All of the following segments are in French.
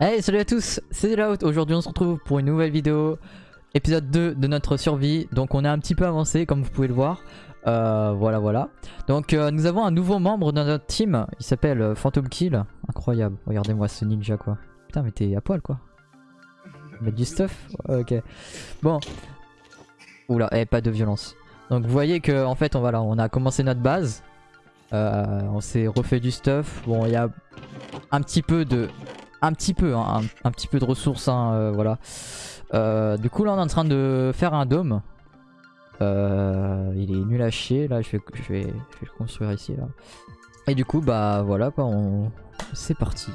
Hey salut à tous, c'est Delaout, aujourd'hui on se retrouve pour une nouvelle vidéo Épisode 2 de notre survie, donc on a un petit peu avancé comme vous pouvez le voir. Euh, Voilà voilà. Donc euh, nous avons un nouveau membre dans notre team, il s'appelle euh, Phantom Kill. Incroyable, regardez-moi ce ninja quoi. Putain mais t'es à poil quoi. Mettre du stuff. Ok. Bon. Oula, eh, pas de violence. Donc vous voyez que en fait on, voilà, on a commencé notre base. On s'est refait du stuff. Bon il y a un petit peu de un petit peu, hein, un, petit peu de ressources, hein, euh, voilà. Euh, du coup là on est en train de faire un dôme. Euh, il est nul à chier, là je vais, je vais, je vais le construire ici là. Et du coup bah voilà quoi, on... c'est parti.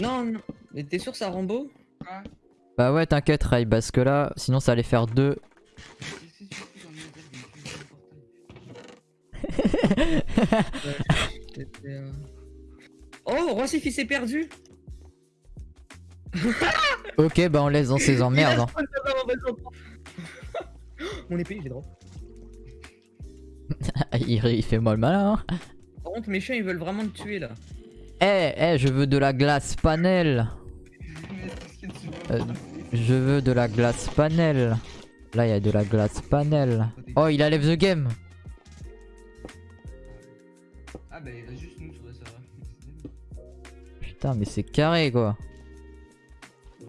Non, non. Mais t'es sûr ça Rambo Bah ouais t'inquiète Ray, parce que là sinon ça allait faire deux. Oh, Roi fils est perdu Ok, bah on laisse dans ses emmerdes. Hein. Mon épée, est drôle. il, il, fait mal malin. Hein. Par contre, mes chiens ils veulent vraiment te tuer là. Eh, hey, eh, je veux de la glace panel. Euh, je veux de la glace panel. Là, il y a de la glace panel. Oh, il a lève the game. Ah bah juste nous sur le serveur. Putain mais c'est carré quoi.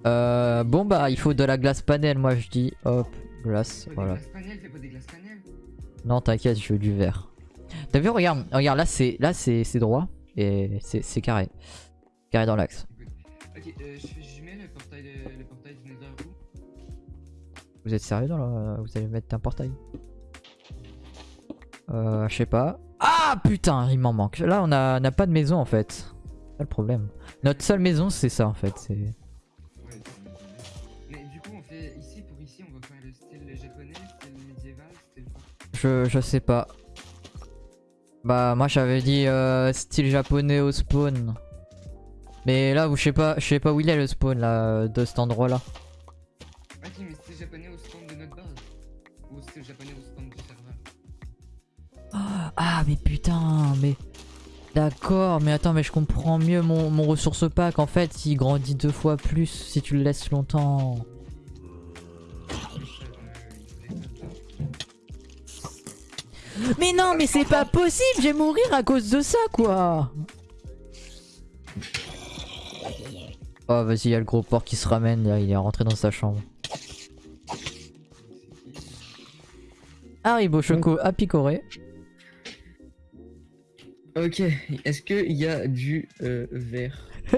Euh, bon bah il faut de la glace panel moi je dis hop glace voilà. Des glaces panel, fais pas des glaces panel. Non t'inquiète je veux du vert. T'as vu regarde regarde là c'est là c'est droit et c'est carré carré dans l'axe. Ok euh, je, je mets le portail de, le portail du Nether où? Vous êtes sérieux dans la... vous allez mettre un portail? Euh je sais pas. Ah putain, il m'en manque. Là, on a, on a, pas de maison en fait. C'est le problème. Notre seule maison, c'est ça en fait. C'est. Ouais, Mais du coup, on fait ici pour ici, on va faire le style japonais, style médiéval, style. Je, je sais pas. Bah, moi j'avais dit euh, style japonais au spawn. Mais là, je sais pas, je sais pas où il est le spawn là, de cet endroit là. Ok, mais style japonais au spawn de notre base. Ou style japonais au. Ah mais putain mais D'accord mais attends mais je comprends mieux mon, mon, ressource pack. En fait il grandit deux fois plus si tu le laisses longtemps. Mais non mais c'est pas possible je vais mourir à cause de ça quoi. Oh vas-y il y a le gros porc qui se ramène là il est rentré dans sa chambre. Haribo Choco à picorer Ok, est-ce qu'il y a du euh, verre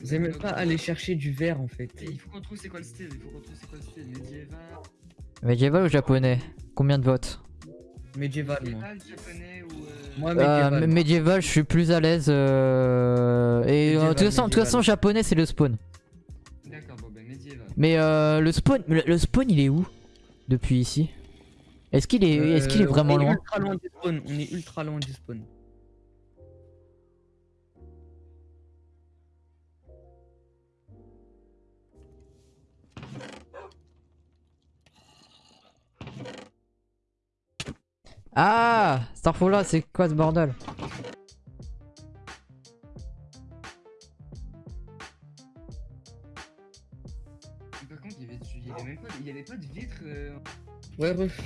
Vous avez même pas aller chercher du verre en fait. Il faut qu'on trouve c'est quoi le style, il faut qu'on trouve c'est quoi le style, médiéval. Médiéval ou japonais? Combien de votes? Médiéval moi. japonais ou euh... Moi médiéval. Euh, médiéval, je suis plus à l'aise. Euh... Et de toute façon, toute façon, japonais c'est le spawn. D'accord, bon bah médiéval. Mais euh, le spawn, le, le spawn il est où Depuis ici? Est-ce qu'il est, est, qu est, vraiment on est loin ultra loin du spawn. On est ultra loin du spawn. Ah Starfall c'est quoi ce bordel Par contre, il y avait, il y avait même pas, il y avait pas de vitre. Euh... Ouais, ref.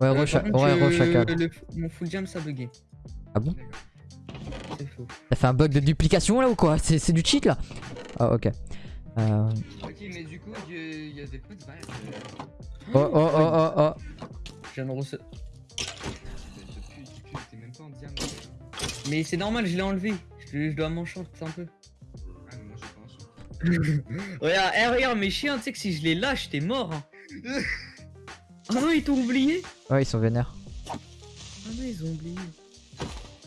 Ouais, re ouais, re chacal. Le, mon full jam ça bugué. Ah bon C'est faux. T'as fait un bug de duplication là ou quoi? C'est du cheat là? Ah, ok. Euh... Ok, mais du coup, il y, avait pas de verre. Oh, oh, oh, oh, oh. Je viens de recevoir. Mais c'est normal, je l'ai enlevé. Je, je dois m'enchanter un peu. Ah, mais moi j'ai pas regarde, hey, regarde, mes chiens, tu sais que si je les lâche, t'es mort. Hein. Ah non, ils t'ont oublié Ouais, ils sont vénères. Ah non, ils ont oublié.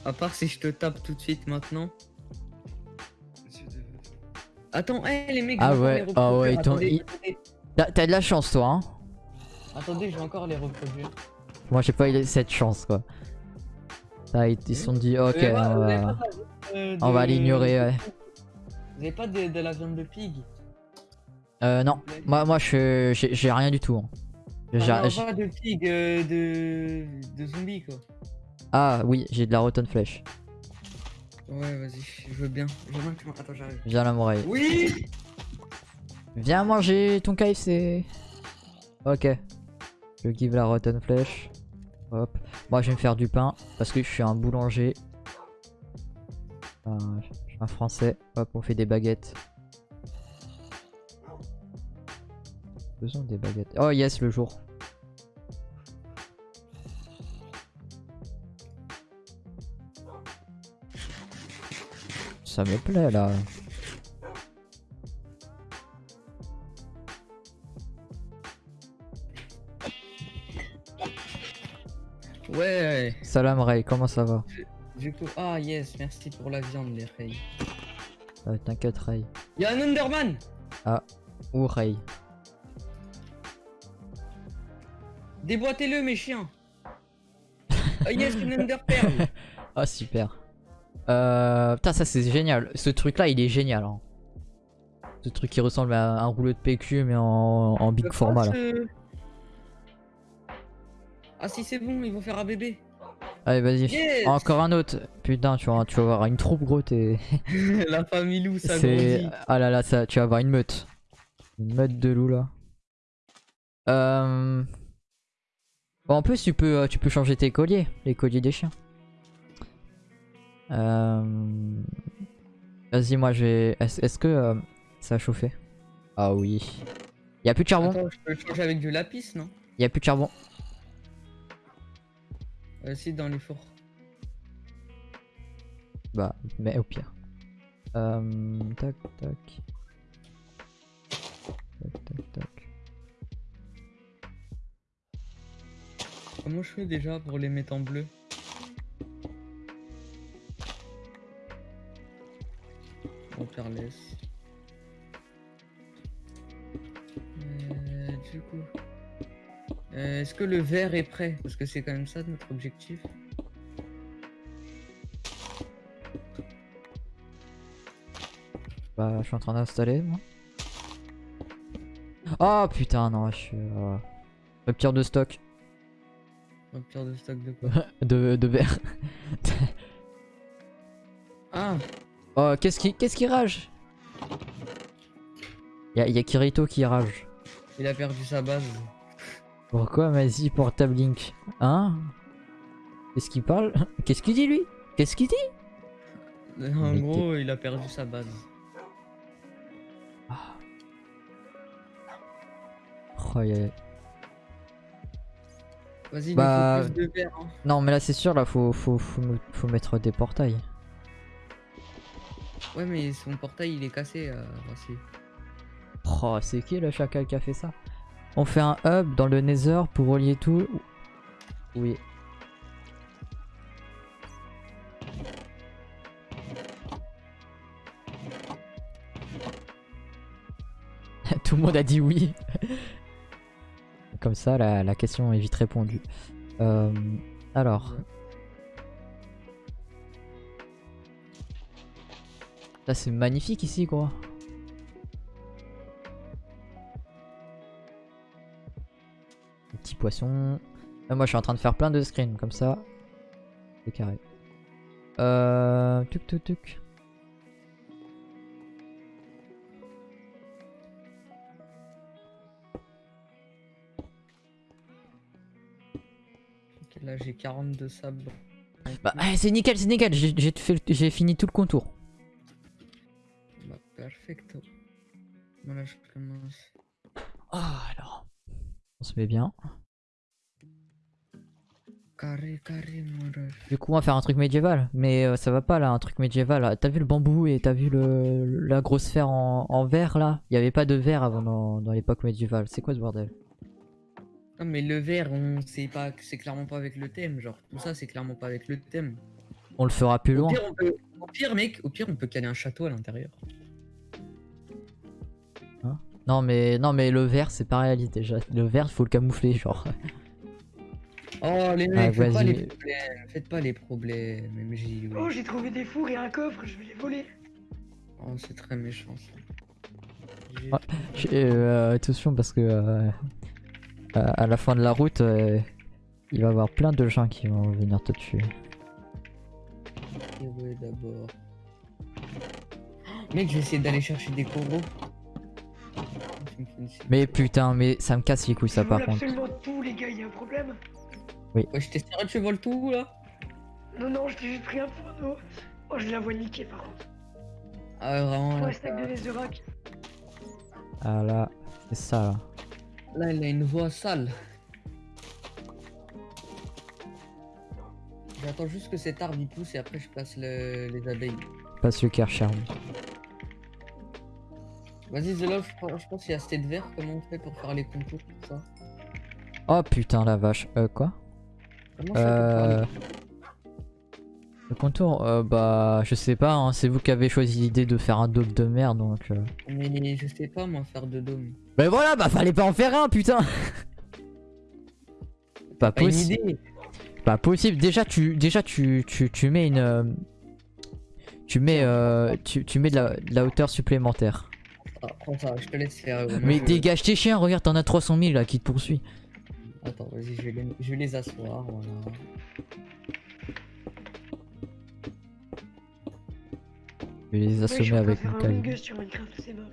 À part si je te tape tout de suite maintenant. Attends, hé hey, les mecs, ah ouais, ah ouais, ils t'ont. T'as de la chance, toi, hein. Attendez, je vais encore les reproduire. Moi, j'ai pas eu cette chance, quoi. Là, ils se sont dit, ok, euh, on va, euh, on va l'ignorer, ouais. Vous avez pas de, de, la viande de pig Euh, non. Moi, moi j'ai rien du tout. Hein. Ah, non, pas de pig, euh, de... de zombies, quoi. Ah oui, j'ai de la rotten flèche. Ouais, vas-y, je veux bien. Je veux bien que tu Attends, j'arrive. Viens la m'oreille. Oui Viens manger ton KFC. Ok. Je give la rotten flèche. Hop. Moi je vais me faire du pain parce que je suis un boulanger. Enfin, je suis un français. Hop, on fait des baguettes. Besoin des baguettes. Oh yes, le jour. Ça me plaît là. Ouais, Salam Ray, comment ça va? Du coup. Ah, yes, merci pour la viande, les Ray. Euh, T'inquiète Ray. Y'a un Underman? Ou Ray. Déboîtez-le, mes chiens Ah, yes, une Ah super. Euh, putain ça c'est génial. Ce truc là il est génial. hein. Ce truc qui ressemble à un rouleau de PQ mais en, en big format là. euh, Ah, si, c'est bon, ils vont faire un bébé. Allez vas-y. Yes Encore un autre. Putain tu vas, tu vas avoir une troupe gros t'es... La famille loup, ça grandit. Ah là là ça, tu vas avoir une meute. Une meute de loups là. Euh... Bon, en plus tu peux, euh, tu peux changer tes colliers. Les colliers des chiens. Euh... Vas-y moi je vais... Est-ce est-ce que euh, ça a chauffé? Ah oui. Y a plus de charbon? Attends, je peux le changer avec du lapis, non? Y a plus de charbon. euh, Si, dans les fours. Bah, mais au pire. Euh, tac, tac. Tac, tac, tac. Comment je fais déjà pour les mettre en bleu On laisse. Euh, du coup. Euh, Est-ce que le vert est prêt? Parce que c'est quand même ça notre objectif. Bah, je suis en train d'installer, moi. Oh putain, non, je suis. Euh... Rupture de stock. Rupture de stock de quoi de, de verre. Ah oh, qu'est-ce qui, qu'est-ce qui rage? Y'a y a Kirito qui rage. Il a perdu sa base. Pourquoi vas-y portable Link? Hein? Qu'est-ce qu'il parle? Qu'est-ce qu'il dit lui? Qu'est-ce qu'il dit? En Mais gros, il a perdu sa base. Oh, y a- Vas-y, Bah- il faut plus de verre. hein. Non mais là c'est sûr là faut, faut, faut, faut mettre des portails. Ouais, mais son portail il est cassé. Euh. Oh c'est qui le chacal qui a fait ça? On fait un hub dans le nether pour relier tout. Oui. tout le monde a dit oui. Comme ça la, question est vite répondue. Euh, alors. Là c'est magnifique ici quoi. Poissons. Là, moi je suis en train de faire plein de screens comme ça. C'est carré. Euh... Tuc tuc tuc. J'ai 42 sables. Bah eh, c'est nickel, c'est nickel, j'ai fini tout le contour. Bah, perfecto. Voilà, je commence. Ah alors. On se met bien. Carré, carré, mon. Du coup on va faire un truc médiéval. Mais euh, ça va pas là, un truc médiéval. T'as vu le bambou et t'as vu le, la grosse sphère en, en verre là? Il y avait pas de verre avant dans, dans l'époque médiévale. C'est quoi ce bordel? Non, mais le vert, on sait pas, c'est clairement pas avec le thème. Genre, tout ça, c'est clairement pas avec le thème. On le fera plus Au loin. pire, on peut... au pire, mec, au pire, on peut caler un château à l'intérieur. Non mais non mais le vert c'est pas réaliste déjà. Le vert il faut le camoufler genre. Oh, les Ah, mecs, faites pas les problèmes. Faites pas les problèmes, MJ. oui. Oh, j'ai trouvé des fours et un coffre, je vais les voler. Oh, c'est très méchant ça. Ah. Euh, attention parce que euh, à à la fin de la route, euh, il va y avoir plein de gens qui vont venir te tuer. ouais, d'abord. Mec, je vais essayer d'aller chercher des coraux. Mais putain, mais ça me casse les couilles ça Je par contre. absolument tout, les gars, y a un problème? Ouais, je t'ai sérieux, tu voles tout là Non, non, je t'ai juste pris un porno. Oh, je la vois niquer par contre. Ah, ouais, vraiment. Là, stack de Ah là, c'est ça là. Là, il a une voix sale. J'attends juste que cet arbre il pousse et après je passe le- les abeilles. Passe le Kercher. Vas-y, The Love, je pense- qu'il y a cette vert. Comment on fait pour faire les contours tout ça? Oh putain la vache. Euh quoi? Comment Euh... Le contour euh, Bah je sais pas, hein, c'est vous qui avez choisi l'idée de faire un dope de merde donc... euh. Mais je sais pas moi faire de dôme. Mais voilà, bah fallait pas en faire un putain Pas Pas une possible. idée. Pas possible. Déjà tu, déjà tu, tu, tu mets une... euh, Tu mets, euh, tu, tu mets de la, de la hauteur supplémentaire. Ah, prends ça, je te laisse faire. Mais je- dégage tes chiens, regarde, t'en as 300 000 là qui te poursuit. Attends, vas-y, je vais les, je vais les asseoir. Voilà. Je vais les assommer avec faire mon un Us sur Minecraft, c'est mort.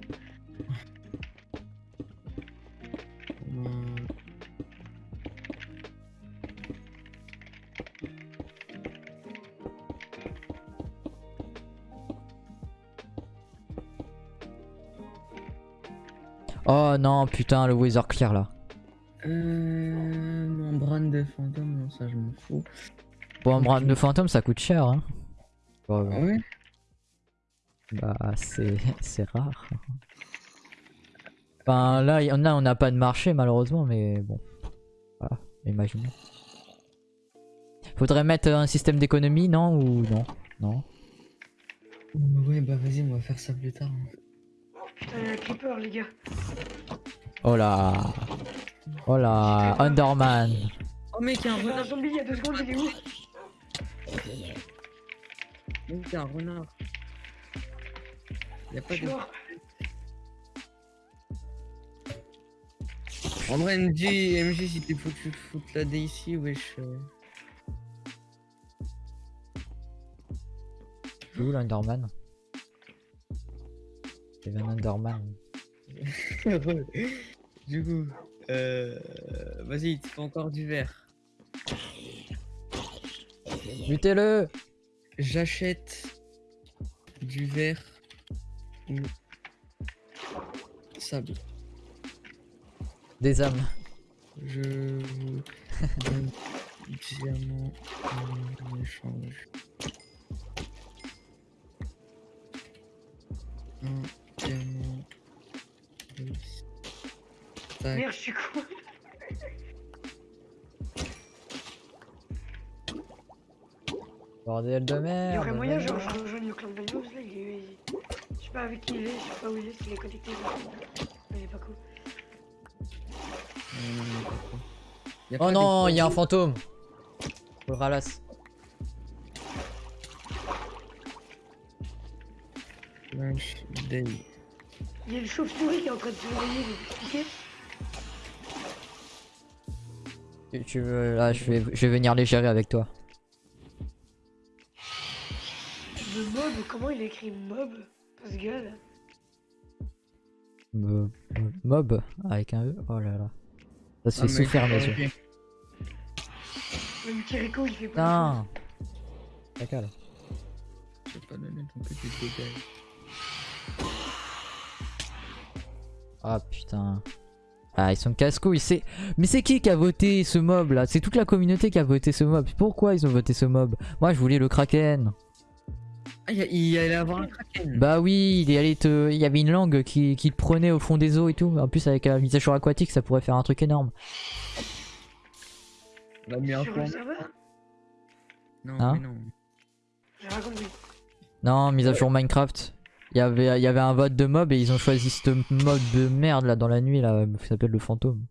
Oh non, putain, le Weather Clear là. Euh, membrane de fantôme, non, ça je m'en fous. Bon, un bras de fantôme ça coûte cher hein. Ah ouais? Bah c'est c'est rare. Enfin là, y en a, on n'a pas de marché malheureusement, mais bon. Voilà, imaginons. Faudrait mettre un système d'économie, non Ou non? Non? Ouais, bah vas-y, on va faire ça plus tard. hein. Putain, y'a un creeper, les gars. Oh là Oh là Underman Oh mec, y'a un J'ai renard zombie il y a deux secondes, il est où? Mec, y'a un renard Y'a Je pas de... En vrai, MJ, MJ, si t'es faut que tu te foutes la dé ici, wesh. euh. C'est où l'Underman y avait un Underman. du coup, euh... Vas-y, il te faut encore du verre. Butez-le J'achète du verre ou sable. Des âmes. Je vous donne diamant en échange. Un diamant. Merde, je suis con. Bordel de merde Il y aurait moyen, merde. genre, je sais pas avec qui il est, je sais pas où il est, s'il est connecté. Mais il est pas cool. A Oh non, il y a un fantôme Faut le ralasse. Il y a une chauve-souris qui est en train de se réveiller, vous expliquer Tu, tu veux... Là, je vais, je vais venir les gérer avec toi. Le mob, comment il écrit mob? Me- Mob avec un E. Oh là là. Ça se Ah, fait mais- souffrir mes yeux. Même Kiriko, il fait pas. Putain Ta cale. Je vais pas donner ton petit dégage. Ah putain. Ah ils sont casse-couilles. C'est... Mais c'est qui qui a voté ce mob là? C'est toute la communauté qui a voté ce mob. Pourquoi ils ont voté ce mob? Moi je voulais le kraken. Ah, il allait avoir un kraken. Bah oui, il est allé te... il y avait une langue qui, qui te prenait au fond des eaux et tout. En plus avec la mise à jour aquatique ça pourrait faire un truc énorme. On a mis un Sur point. le serveur Non, Hein mais non. J'ai rien compris. Non, mise à jour Minecraft. Il y avait, il y avait un vote de mob et ils ont choisi ce mode de merde là dans la nuit là qui s'appelle le fantôme.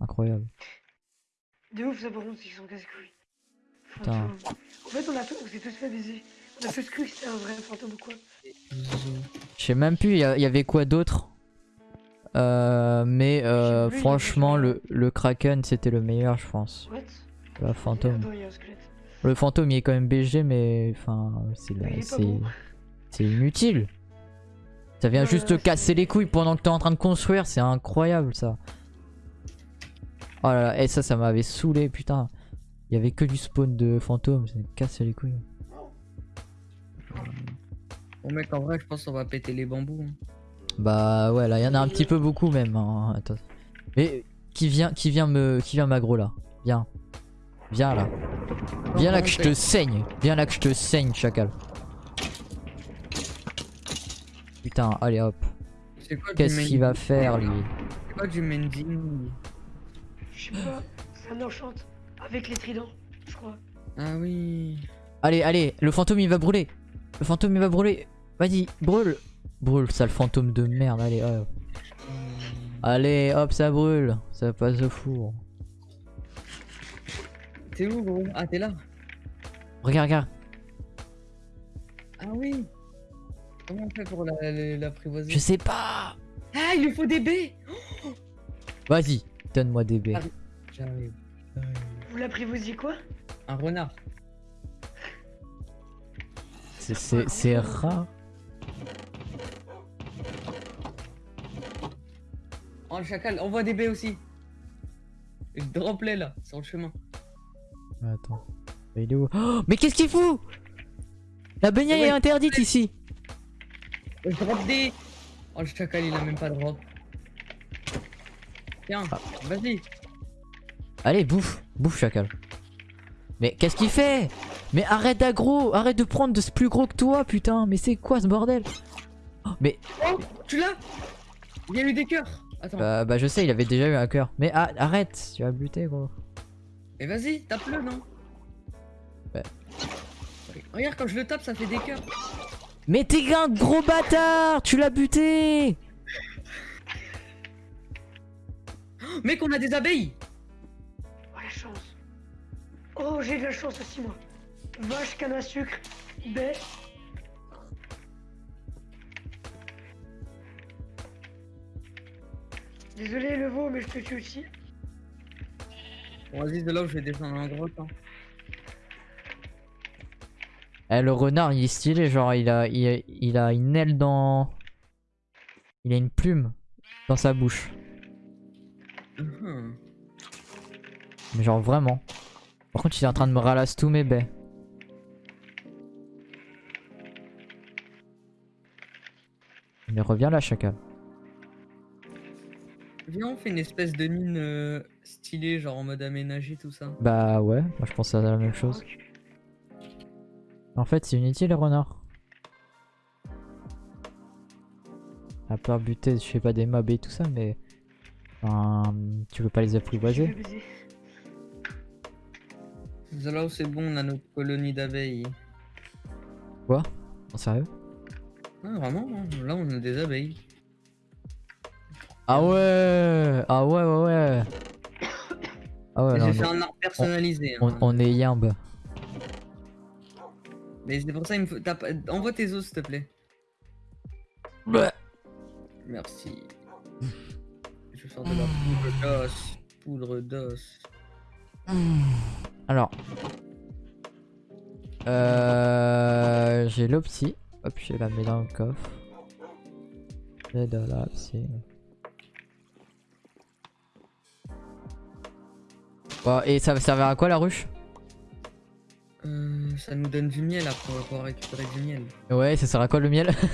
Incroyable. De ouf, ça par contre, ils sont casse-couilles. Putain. Fantôme. En fait, on a tous, on s'est tous fait baiser. Cru que c'était un vrai fantôme ou quoi. Je sais même plus, il y, avait quoi d'autre Euh, Mais euh, plus, franchement, le, le Kraken c'était le meilleur, je pense. What fantôme. Attends. Le fantôme il est quand même BG mais enfin c'est bon. inutile. Ça vient Ouais, juste te casser les couilles pendant que t'es en train de construire, c'est incroyable ça. Oh là là, et ça ça m'avait saoulé putain. Il y avait que du spawn de fantômes, ça me casse les couilles. Bon mec, en vrai, je pense qu'on va péter les bambous. hein. Bah ouais là il y en a un petit peu beaucoup même. hein. Attends. Mais qui vient qui vient me qui vient m'aggro là? Viens. Viens là. Viens là que je te saigne. Viens là que je te saigne chacal. Putain, allez hop. C'est quoi du Qu'est-ce qu'il va faire lui? C'est quoi du mending Je sais pas, ça enchante avec les tridents, je crois. Ah oui. Allez, allez, le fantôme il va brûler. Le fantôme il va brûler. Vas-y, brûle. Brûle, sale fantôme de merde. Allez, hop. Allez, hop, ça brûle. Ça passe au four. T'es où gros? Ah t'es là Regarde, regarde. Ah oui Comment on fait pour la- la- l'apprivoiser Je sais pas. Ah il lui faut des baies Vas-y, donne-moi des baies. Ah. J'arrive. Vous l'apprivoisiez quoi? Un renard. C'est- C'est c'est rare. Oh le chacal, envoie des baies aussi Je drop les là, sur le chemin. Attends. Il est où? Oh, Mais qu'est-ce qu'il fout? La baignade Ouais. est interdite ici. Je drop des... Oh le chacal il a même pas de drop. Tiens, Ah. vas-y. Allez, bouffe. Bouffe, chacal. Mais qu'est-ce qu'il fait? Mais arrête d'aggro Arrête de prendre de ce plus gros que toi, putain Mais c'est quoi ce bordel? Oh, Mais Oh, tu l'as? Il y a eu des cœurs Attends, bah, bah je sais, il avait déjà eu un cœur. Mais ah, arrête, tu vas buter gros. et vas-y, tape-le non? Ouais. Regarde quand je le tape ça fait des cœurs. Mais t'es un gros bâtard Tu l'as buté Oh, Mec on a des abeilles Oh la chance. Oh j'ai de la chance aussi moi. Vache, canne à sucre, baie. Désolé le veau mais je te tue aussi. Bon vas-y de là où je vais descendre en grotte. Hein. Eh, le renard il est stylé, genre il a, il a, il a une aile dans... Il a une plume dans sa bouche. Mhm. Mais genre vraiment. Par contre il est en train de me ralasse tous mes baies. Mais reviens là chacal. Viens on fait une espèce de mine euh, stylée genre en mode aménagé tout ça. Bah ouais, moi je pense à la même chose. En fait c'est inutile les renards. À part buter, je sais pas des mobs et tout ça, mais... Enfin, tu veux pas les apprivoiser là c'est bon on a notre colonie d'abeilles. En sérieux? Ah vraiment hein, Là on a des abeilles. Ah ouais Ah ouais ouais ouais Ah ouais, J'ai on, fait est, un art personnalisé. on, hein. on est yimbe. Mais c'est pour ça il me faut... Envoie tes os s'il te plaît. Merci. Je sors de la poudre d'os. Poudre d'os. Alors. Euh, j'ai l'opsie. Hop, je la mets dans le coffre. J'ai de l'opsie. Bon, et ça va servir à quoi la ruche? Euh, ça nous donne du miel après, on va pouvoir récupérer du miel. Ouais, ça sert à quoi le miel?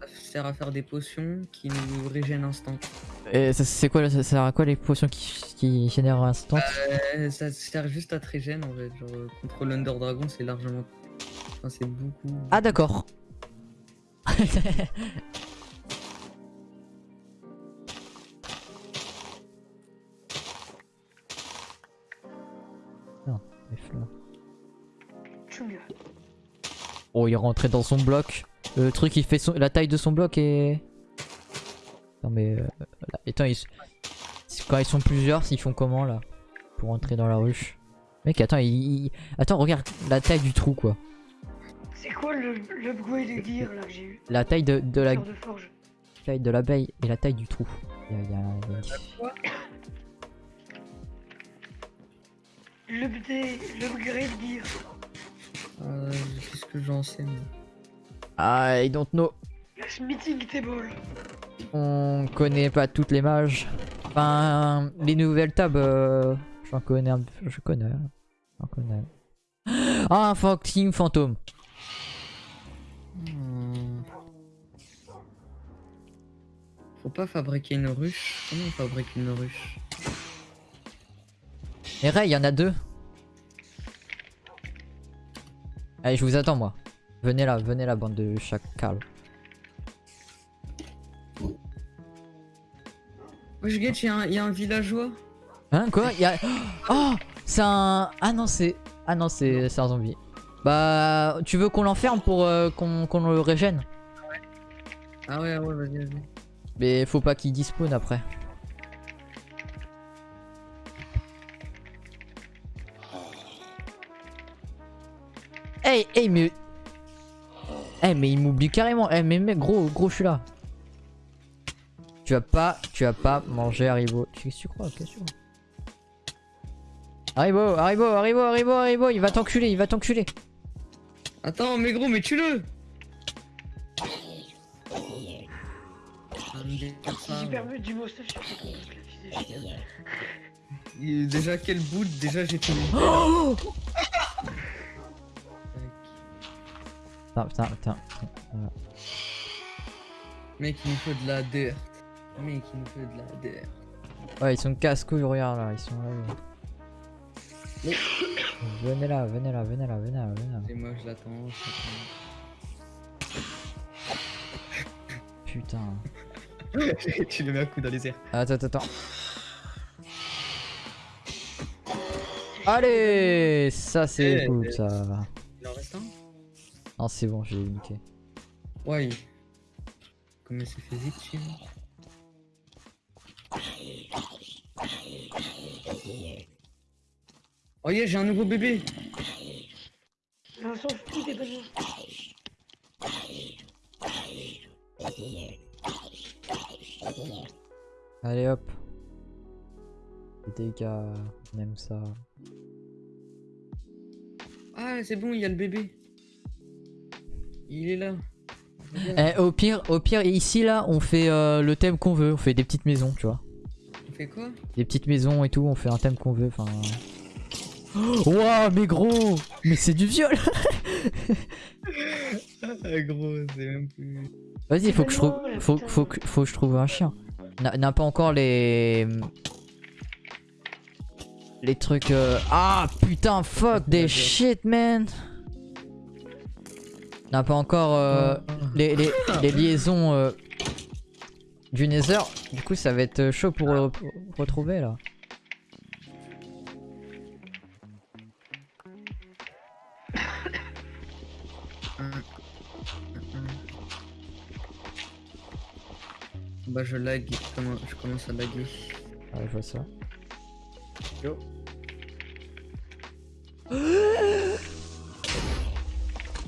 Ça sert à faire des potions qui nous régènent instant. Et ça- c'est quoi ça sert à quoi les potions qui, qui génèrent instant? Euh, ça sert juste à te régène en fait. Genre contre l'Under Dragon, c'est largement. Enfin, c'est beaucoup. Ah d'accord. Non, les fleurs. Tchunga. Oh, il est rentré dans son bloc. Le truc, il fait son... la taille de son bloc et. Non mais. euh, là. Attends, ils... quand ils sont plusieurs, ils font comment là Pour entrer dans la ruche? Mec, attends, il- attends, regarde la taille du trou quoi. C'est quoi le l'upgrade de gear là que j'ai eu La taille de, de la de forge. taille de l'abeille et la taille du trou. Il y a- y a- il y a une- Quoi L'update, l'upgrade gear. que j'en sais moi. I don't know. Le meeting table. On connaît pas toutes les mages. Enfin, les nouvelles tables, euh, j'en connais un peu. Je connais. J'en connais. Ah, un fucking fantôme. Faut pas fabriquer une ruche. Comment on fabrique une ruche Et Ray, il y en a deux. Allez, je vous attends, moi. Venez là, venez là, bande de chacal. Wesh, y'a un, y a un villageois. Hein, quoi? Il y a... Oh C'est un... Ah non, c'est... Ah non, c'est un zombie. Bah, tu veux qu'on l'enferme pour euh, qu'on qu'on le régène? Ah ouais, ouais, vas-y, vas-y. Mais faut pas qu'il despawn après. Hey, hey, mais... Hey, mais il m'oublie carrément. Hey, mais mec, gros, gros, je suis là. Tu vas pas, tu vas pas manger Haribo. Que tu crois tu crois Haribo, Haribo, Haribo, Haribo, Haribo, il va t'enculer, il va t'enculer. Attends, mais gros, mais tue-le J'ai perdu du chien. Il- Déjà, quel bout Déjà, j'ai tué. Oh Putain, putain, putain. Voilà. Mec, il nous faut de la dirt. Mec, il nous faut de la dirt. Ouais, ils sont casse-couilles, regarde là, ils sont là. là. Venez là, venez là, venez là, venez là, venez là. Et moi, je l'attends. je Putain. tu le mets un coup dans les airs. Attends, attends, attends. Allez Ça c'est Eh, cool eh. ça. Il en reste un Non, c'est bon, j'ai niqué. Ouais. Comment c'est fait vite chez moi Oh yeah, j'ai un nouveau bébé On s'en fout des bananes. Allez hop. TK, on aime ça. Ah, c'est bon, il y a le bébé. Il est là. Eh, au pire, au pire, ici là, on fait euh, le thème qu'on veut. On fait des petites maisons, tu vois. On fait quoi? Des petites maisons et tout, on fait un thème qu'on veut. Enfin. Waouh, mais gros Mais c'est du viol Ah, gros, c'est même plus. Vas-y, faut que je trouve, faut, faut, que, faut que je trouve un chien. N'a n'a pas encore les, les trucs. euh, Ah putain, fuck des shit, man. N'a pas encore euh, les, les, les liaisons euh, du Nether. Du coup, ça va être chaud pour, euh, pour retrouver là. Bah, je lag, je commence, je commence à laguer. Ouais, je vois ça.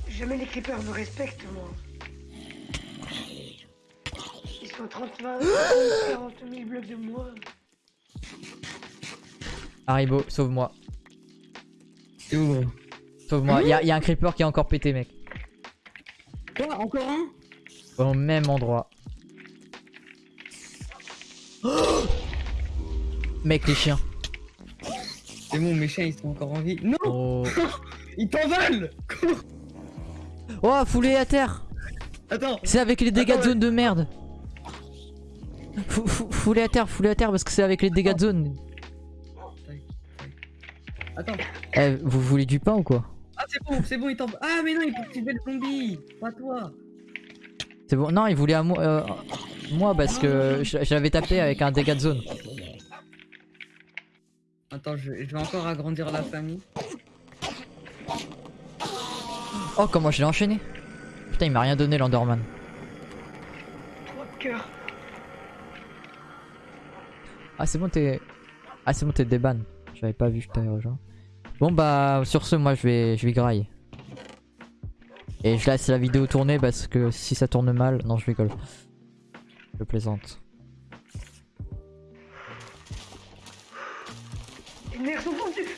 Jamais les creepers me respectent, moi. Ils sont 30 20, 40 000 blocs de moi. Haribo, sauve-moi. C'est où, gros? Sauve-moi. Y'a y a un creeper qui est encore pété, mec. Quoi Encore un? Au même endroit. Mec, les chiens. C'est bon, mes chiens ils sont encore en vie. Non Oh, Ils t'envolent oh foulez à terre. Attends C'est avec les dégâts de zone de merde. Fou- fou- Foulez à terre, foulez à terre parce que c'est avec les dégâts de zone. Attends Eh, vous voulez du pain ou quoi? Ah, c'est bon, c'est bon, ils t'envolent Ah, mais non, il faut que tu le zombie Pas toi C'est bon Non, il voulait à moi, euh, moi parce que l'avais tapé avec un dégât de zone. Attends, je, je vais encore agrandir la famille. Oh, comment je l'ai enchaîné Putain, il m'a rien donné l'Enderman. Ah, c'est bon, t'es. Ah, c'est bon, t'es déban. J'avais pas vu que je t'avais rejoint. Bon, bah, sur ce, moi, je vais, je vais grailler. Et je laisse la vidéo tourner parce que si ça tourne mal. Non, je rigole. Je plaisante.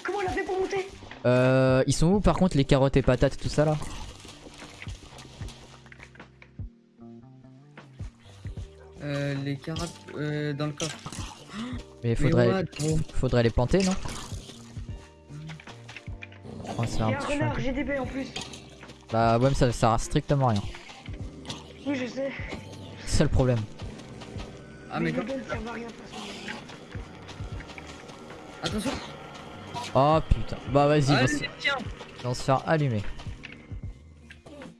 Comment elle a fait pour monter? Euh, ils sont où par contre les carottes et patates tout ça là? Euh, les carottes euh, dans le coffre. Mais faudrait, faudrait les planter non? Oh, c'est un, un renard GDB en plus. Bah ouais mais ça, ça sert strictement à rien. Oui je sais. C'est le problème. Ah, mais rien. Attention Oh putain. Bah vas-y, Ah, ils vont, les se- chiens ils vont se faire allumer.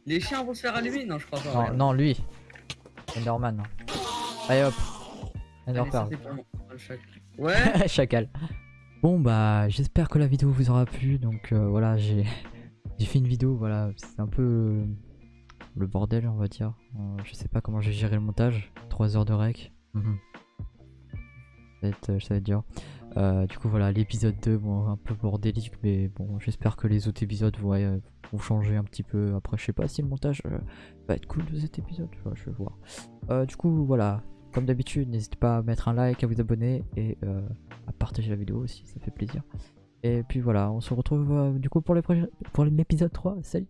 Les chiens vont se faire allumer Non, je crois pas. Non, lui. Enderman. Allez hop. Enderpearl. Ouais Chacal. Bon bah j'espère que la vidéo vous aura plu. Donc euh, voilà, j'ai j'ai fait une vidéo. Voilà, c'est un peu euh, le bordel, on va dire. Euh, je sais pas comment j'ai géré le montage. 3 heures de rec. Mhm. Ça va être, euh. Euh, du coup voilà, l'épisode 2, bon, un peu bordélique, mais bon, j'espère que les autres épisodes vont, euh, vont changer un petit peu. Après, je sais pas si le montage va être cool de cet épisode, je vais voir. Du coup, voilà, comme d'habitude, n'hésitez pas à mettre un like, à vous abonner et à partager la vidéo aussi, ça fait plaisir. Et puis voilà, on se retrouve du coup pour prochains- pour l'épisode 3. Salut